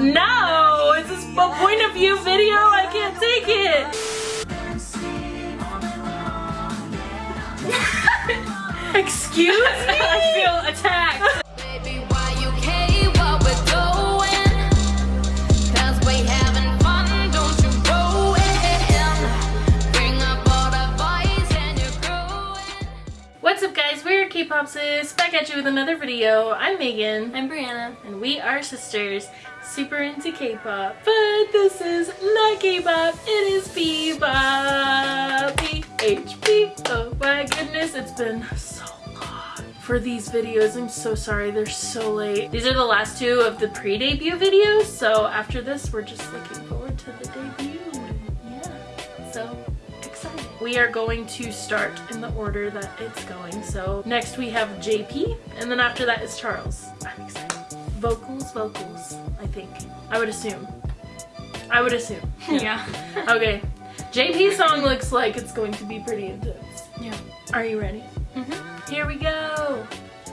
No! Is this a point of view video? I can't take it! Excuse me? I feel attacked. Baby, why you care what we're doing? Cause we having fun, don't you ruin. Bring up all the boys and you're growing. What's up guys, we're K-Popsis, back at you with another video. I'm Megan, I'm Brianna. and we are sisters, super into K-pop. But this is not K-pop, it is P-pop. P-H-P, oh my goodness, it's been so long for these videos. I'm so sorry, they're so late. These are the last two of the pre-debut videos, so after this, we're just looking forward to the debut. Yeah, so excited. We are going to start in the order that it's going. So next we have JP, and then after that is Charles. I'm. Vocals, vocals, I think. I would assume. I would assume. Yeah. Okay. JP song looks like it's going to be pretty intense. Yeah. Are you ready? Mm-hmm. Here we go.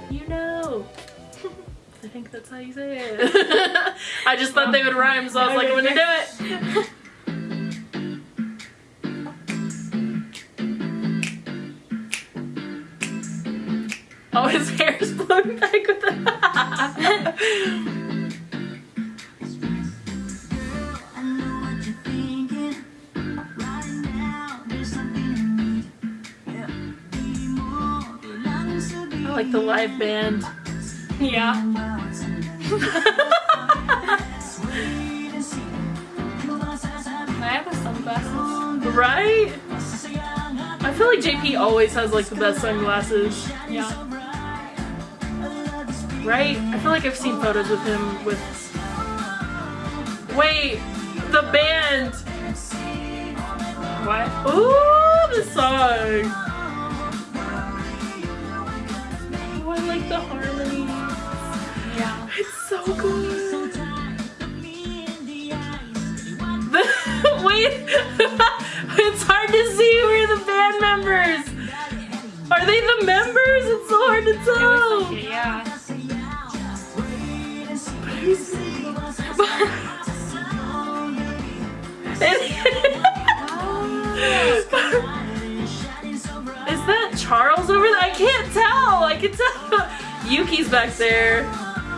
You know. I think that's how you say it. I just thought they would rhyme, so I was like, I'm gonna do it. Oh, hair's blown back with. I like the live band. Yeah. I have the sunglasses. Right? I feel like JP always has like the best sunglasses. Yeah. Right? I feel like I've seen photos with him with. Wait! The band! What? Ooh, the song! Oh, I like the harmony. Yeah. It's so good. Wait, it's hard to see who are the band members. Are they the members? It's so hard to tell. Yeah. Is that Charles over there? I can't tell. I can tell. Yuki's back there.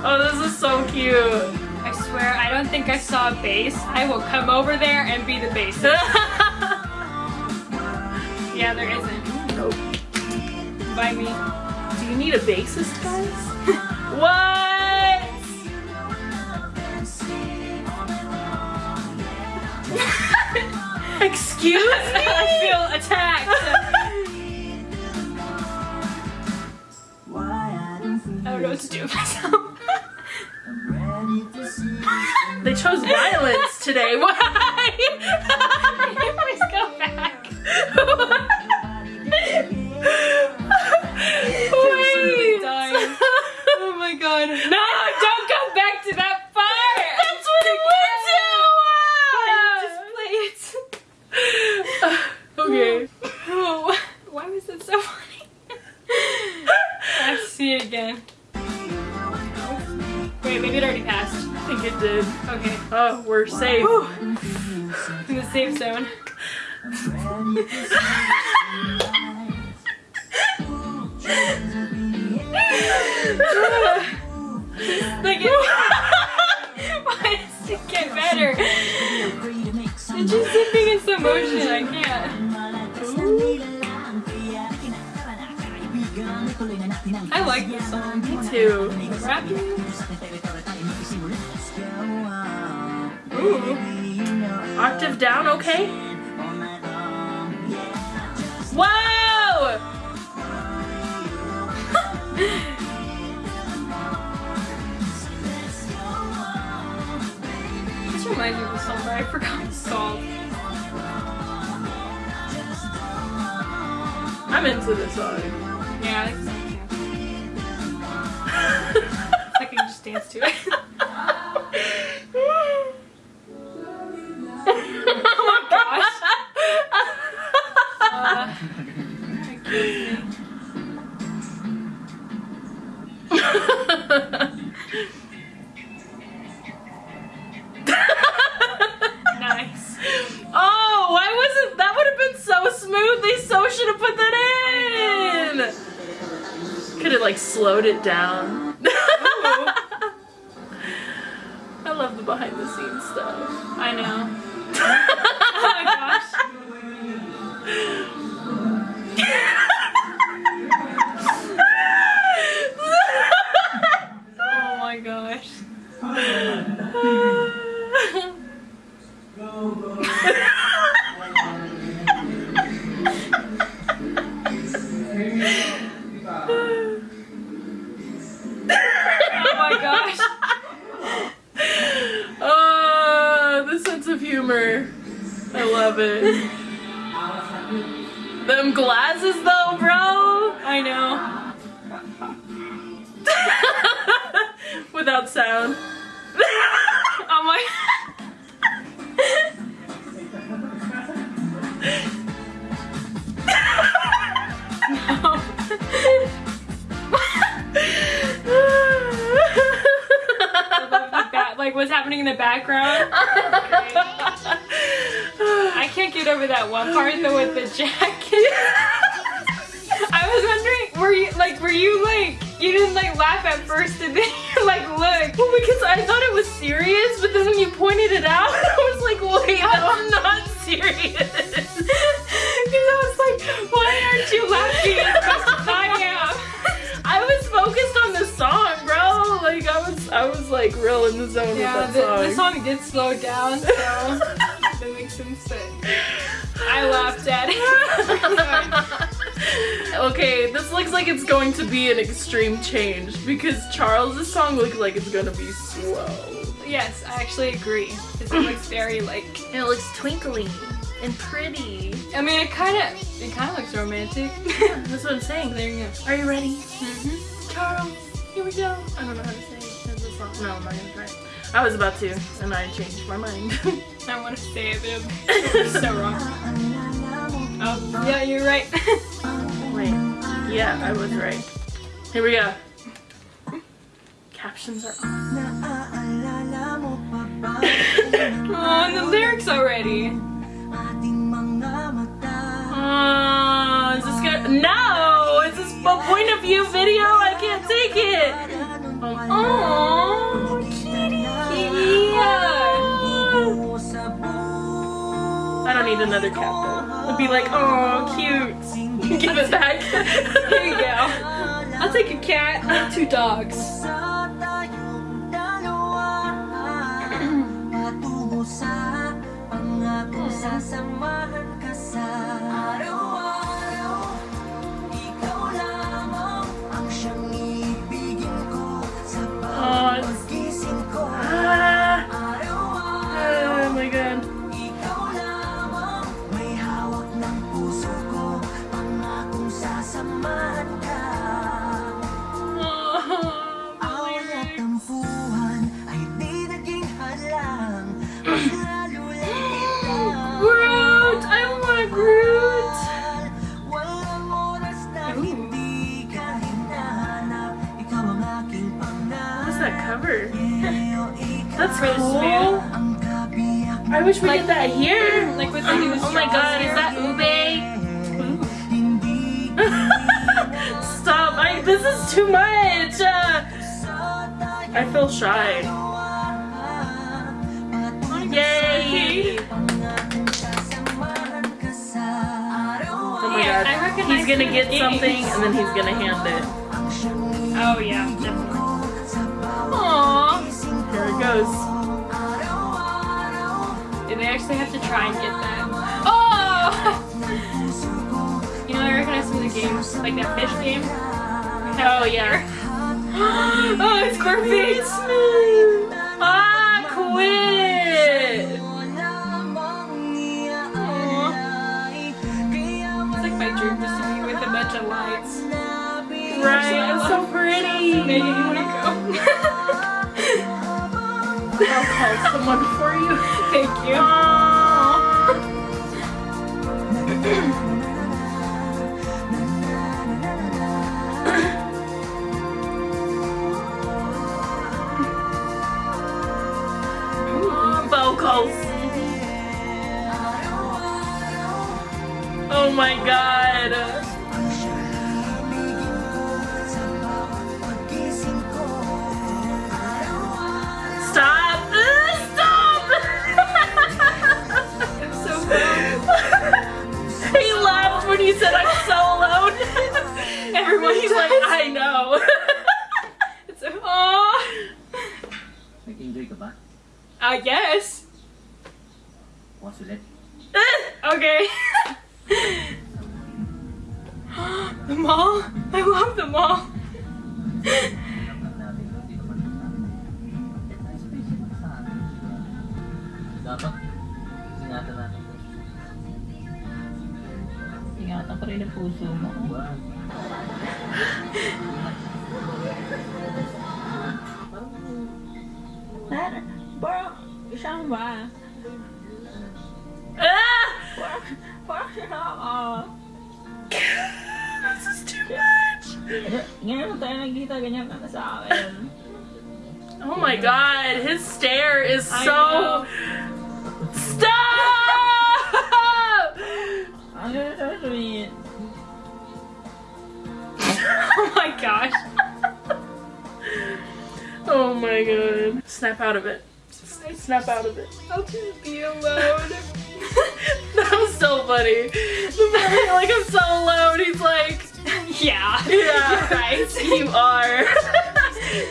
Oh, this is so cute. I swear, I don't think I saw a bass. I will come over there and be the bassist. yeah, there isn't. nope. By me. Do you need a bassist, guys? what? Excuse me? I feel attacked. I don't know what to do with myself. They chose violence today. okay. Oh, why was it so funny? I see it again. Wait, maybe it already passed. I think it did. Okay, Oh, we're safe. in the safe zone. like this song. Me too. Ooh. Octave down, okay? Whoa! Reminds me of a song, but I forgot the song. I'm into this song. Yeah, it down. I love the behind the scenes stuff. I know. oh my gosh. That one part though with the jacket. I was wondering, were you like, were you like, you didn't like laugh at first, and then you're like look. Well, because I thought it was serious, but then when you pointed it out, I was like, wait, that's not serious. Because I was like, why aren't you laughing as much as I am? I was focused on the song, bro. Like I was, I was like real in the zone Yeah, with the, that the song did slow down, so that makes some sense. I laughed at it. okay, this looks like it's going to be an extreme change because Charles's song looks like it's gonna be slow. yes, I actually agree. It looks very like. It looks twinkly and pretty. I mean, it kind of, it kind of looks romantic. That's what I'm saying. there you go. Are you ready? Mm-hmm. Charles, here we go. I don't know how to say it. It's song. No, I'm not gonna try it. I was about to, and I changed my mind. I want to say it, but it's so wrong. Oh, yeah, you're right. Wait. Yeah, I was right. Here we go. Captions are on. oh, and the lyrics already. Oh, is this gonna? No! Is this a point of view video? I can't take it. Oh, oh. Need another cat though. It'd be like, oh, cute. Give it back. Here you go. I'll take a cat. I have two dogs. Wish we did that here. Like with the new Oh my god, is that ube? Stop! I, this is too much! Uh, I feel shy. Yay! Oh my god. He's gonna get something and then he's gonna hand it. Oh yeah, definitely. Try and get that? Oh! you know, I recognize some of the games, like that fish game. Oh yeah. oh, it's perfect! Ah, quit! It's like my dream just to be with a bunch of lights. Right, it's so pretty. Megan, you wanna go? I'll call someone for you. Thank you. Aww. Vocals. Oh my god. when you said I'm so alone. Everyone's like, I know. it's so, aww. We can drink a bath. I guess. What's it? okay. the mall? I love the mall. Ingatan ko rin ang puso mo. Diba? Parang, parang, siyang ba? Ah! Parang, parang siya nakaka... This is too much. Ngayon tayo nagkita, ganyan ka na sa akin. Oh my god, his stare is so. My gosh. oh my god. Snap out of it. Snap out of it. I'll just be alone. that was so funny. The like I'm so alone, he's like, yeah. yeah, Right. you are.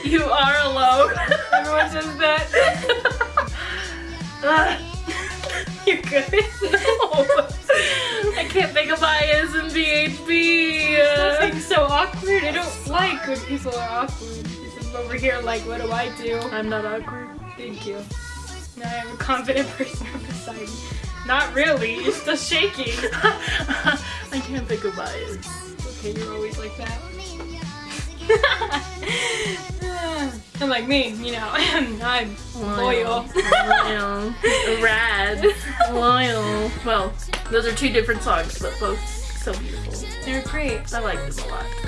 you are alone. Everyone says that. You're good. Oh I can't think of IS and BHB. Something so awkward. I don't like when people are awkward. I'm over here like, what do I do? I'm not awkward. Thank you. Now I'm a confident person beside me. Not really. You're still shaking. I can't think of IS. Okay, you're always like that. I'm like me, you know, I'm loyal. Loyal. Rad. Loyal. Well, those are two different songs, but both so beautiful. They're great. I like them a lot.